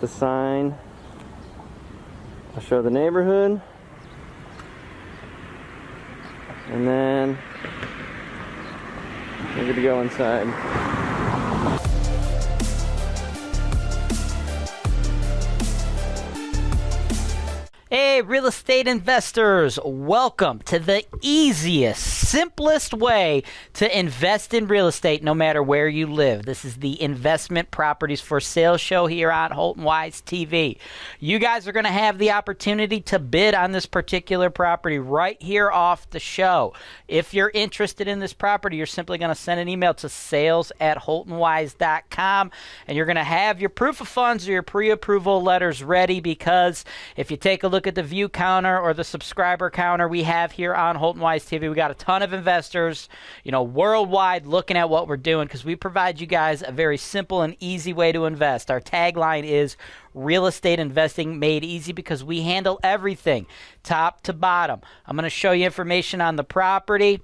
the sign. I'll show the neighborhood. And then we're gonna go inside. Hey, real estate investors, welcome to the easiest, simplest way to invest in real estate no matter where you live. This is the Investment Properties for Sale show here on Holton Wise TV. You guys are going to have the opportunity to bid on this particular property right here off the show. If you're interested in this property, you're simply going to send an email to sales at holtonwise.com and you're going to have your proof of funds or your pre approval letters ready because if you take a look at the view counter or the subscriber counter we have here on Holton Wise TV, we got a ton of investors, you know, worldwide looking at what we're doing because we provide you guys a very simple and easy way to invest. Our tagline is real estate investing made easy because we handle everything top to bottom. I'm going to show you information on the property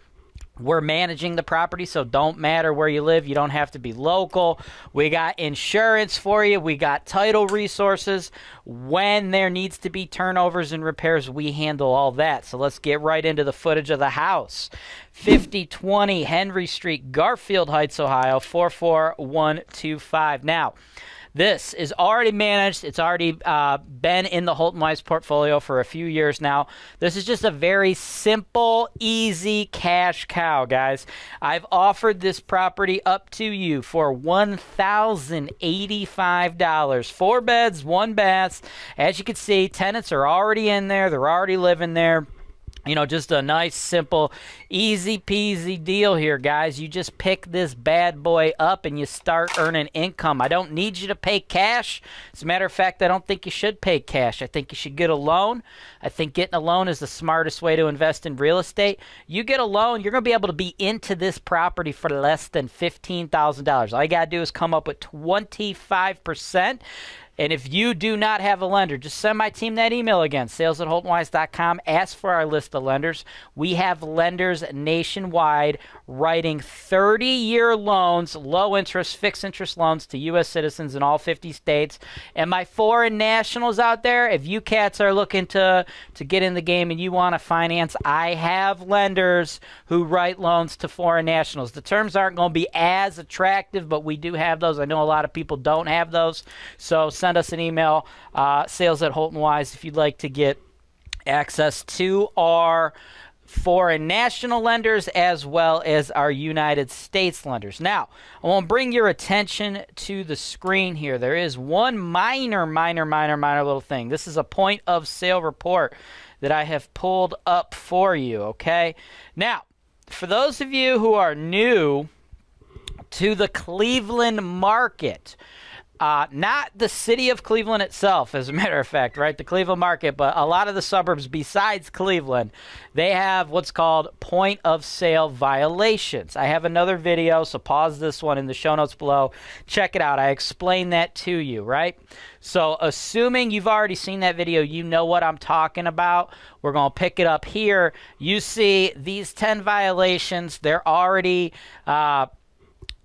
we're managing the property, so don't matter where you live. You don't have to be local. We got insurance for you. We got title resources. When there needs to be turnovers and repairs, we handle all that. So let's get right into the footage of the house. 5020 Henry Street, Garfield Heights, Ohio, 44125. Now, this is already managed. It's already uh, been in the Holton Wise portfolio for a few years now. This is just a very simple, easy cash cow, guys. I've offered this property up to you for $1,085. Four beds, one bath. As you can see, tenants are already in there. They're already living there you know, just a nice, simple, easy peasy deal here, guys. You just pick this bad boy up and you start earning income. I don't need you to pay cash. As a matter of fact, I don't think you should pay cash. I think you should get a loan. I think getting a loan is the smartest way to invest in real estate. You get a loan, you're going to be able to be into this property for less than $15,000. All you got to do is come up with 25%. And if you do not have a lender, just send my team that email again, sales at holtonwise.com. Ask for our list of lenders. We have lenders nationwide writing 30 year loans, low interest, fixed interest loans to U.S. citizens in all 50 states. And my foreign nationals out there, if you cats are looking to, to get in the game and you want to finance, I have lenders who write loans to foreign nationals. The terms aren't going to be as attractive, but we do have those. I know a lot of people don't have those. So, send us an email, uh, sales at Holton Wise, if you'd like to get access to our foreign national lenders as well as our United States lenders. Now, I want to bring your attention to the screen here. There is one minor, minor, minor, minor little thing. This is a point of sale report that I have pulled up for you, okay? Now, for those of you who are new to the Cleveland market, uh, not the city of Cleveland itself, as a matter of fact, right? The Cleveland market, but a lot of the suburbs besides Cleveland, they have what's called point of sale violations. I have another video, so pause this one in the show notes below. Check it out. I explain that to you, right? So, assuming you've already seen that video, you know what I'm talking about. We're going to pick it up here. You see these 10 violations, they're already. Uh,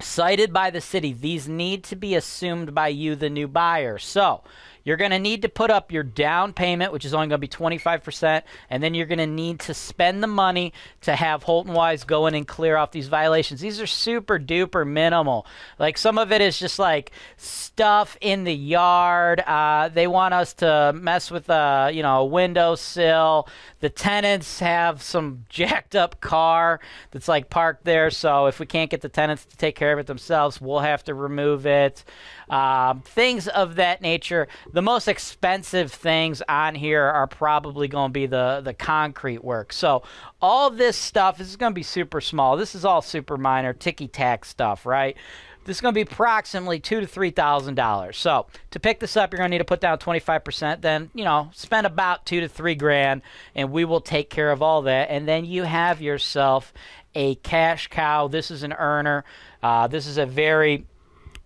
cited by the city. These need to be assumed by you, the new buyer. So you're going to need to put up your down payment, which is only going to be 25%, and then you're going to need to spend the money to have Holton Wise go in and clear off these violations. These are super duper minimal. Like some of it is just like stuff in the yard. Uh, they want us to mess with a you know a windowsill. The tenants have some jacked up car that's like parked there, so if we can't get the tenants to take care of it themselves, we'll have to remove it. Um, things of that nature. The most expensive things on here are probably going to be the, the concrete work. So all this stuff this is going to be super small. This is all super minor, ticky tack stuff, right? This is going to be approximately two to three thousand dollars. So to pick this up, you're going to need to put down 25 percent. Then you know spend about two to three grand, and we will take care of all that. And then you have yourself a cash cow. This is an earner. Uh, this is a very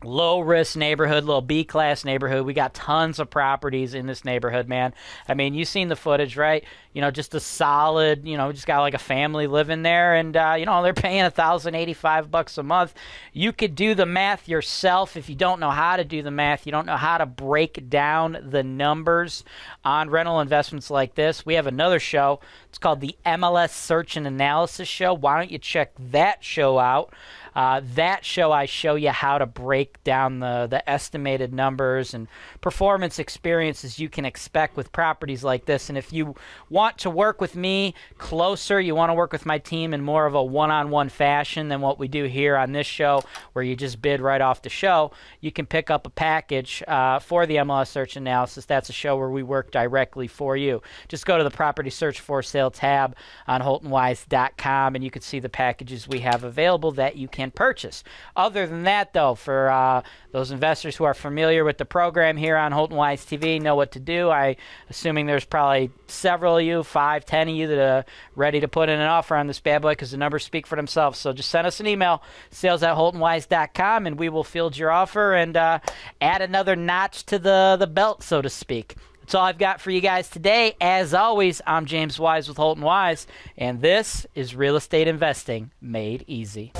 low risk neighborhood, little B class neighborhood. We got tons of properties in this neighborhood, man. I mean, you've seen the footage, right? You know, just a solid, you know, just got like a family living there, and uh, you know they're paying a thousand eighty five bucks a month. You could do the math yourself if you don't know how to do the math. You don't know how to break down the numbers on rental investments like this. We have another show. It's called the MLS Search and Analysis Show. Why don't you check that show out? Uh, that show, I show you how to break down the, the estimated numbers and performance experiences you can expect with properties like this. And if you want to work with me closer, you want to work with my team in more of a one on one fashion than what we do here on this show, where you just bid right off the show, you can pick up a package uh, for the MLS search analysis. That's a show where we work directly for you. Just go to the property search for sale tab on HoltonWise.com and you can see the packages we have available that you can purchase. Other than that, though, for uh, those investors who are familiar with the program here on Holton Wise TV, know what to do. I assuming there's probably several of you, five, ten of you that are ready to put in an offer on this bad boy because the numbers speak for themselves. So just send us an email, sales at holtonwise.com, and we will field your offer and uh, add another notch to the the belt, so to speak. That's all I've got for you guys today. As always, I'm James Wise with Holton Wise, and this is Real Estate Investing Made Easy.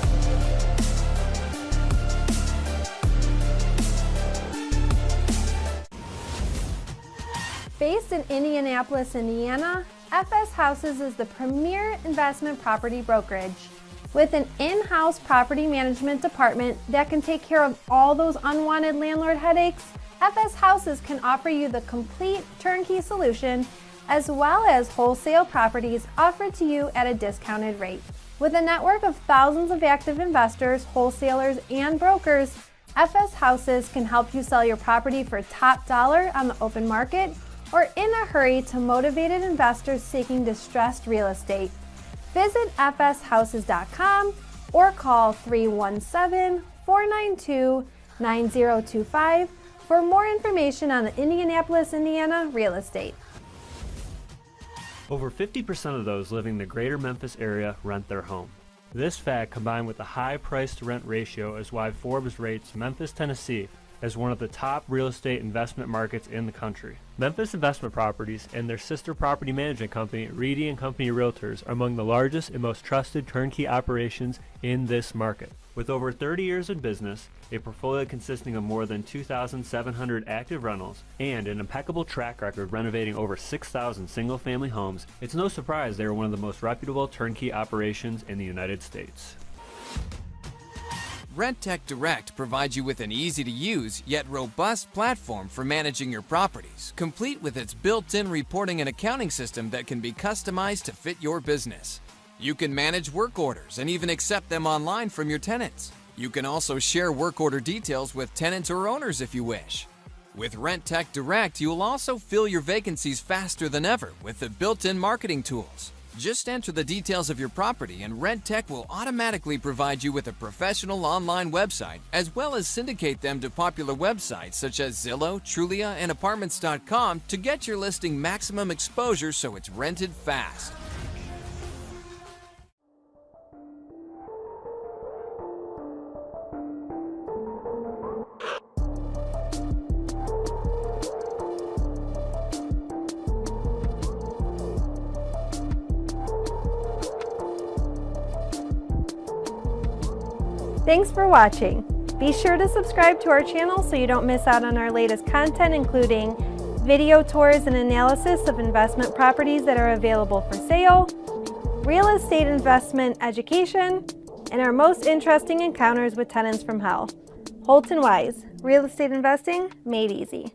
Based in Indianapolis, Indiana, FS Houses is the premier investment property brokerage. With an in-house property management department that can take care of all those unwanted landlord headaches, FS Houses can offer you the complete turnkey solution as well as wholesale properties offered to you at a discounted rate. With a network of thousands of active investors, wholesalers, and brokers, FS Houses can help you sell your property for top dollar on the open market or in a hurry to motivated investors seeking distressed real estate. Visit fshouses.com or call 317 492 9025 for more information on the Indianapolis, Indiana real estate. Over 50% of those living in the greater Memphis area rent their home. This fact, combined with the high price to rent ratio, is why Forbes rates Memphis, Tennessee as one of the top real estate investment markets in the country. Memphis Investment Properties and their sister property management company, Reedy and Company Realtors, are among the largest and most trusted turnkey operations in this market. With over 30 years in business, a portfolio consisting of more than 2,700 active rentals, and an impeccable track record renovating over 6,000 single family homes, it's no surprise they are one of the most reputable turnkey operations in the United States. Rentec Direct provides you with an easy to use yet robust platform for managing your properties, complete with its built in reporting and accounting system that can be customized to fit your business. You can manage work orders and even accept them online from your tenants. You can also share work order details with tenants or owners if you wish. With Rentec Direct, you will also fill your vacancies faster than ever with the built in marketing tools. Just enter the details of your property and Rentec will automatically provide you with a professional online website as well as syndicate them to popular websites such as Zillow, Trulia, and Apartments.com to get your listing maximum exposure so it's rented fast. Thanks for watching. Be sure to subscribe to our channel so you don't miss out on our latest content including video tours and analysis of investment properties that are available for sale, real estate investment education, and our most interesting encounters with tenants from hell. Holton Wise, real estate investing made easy.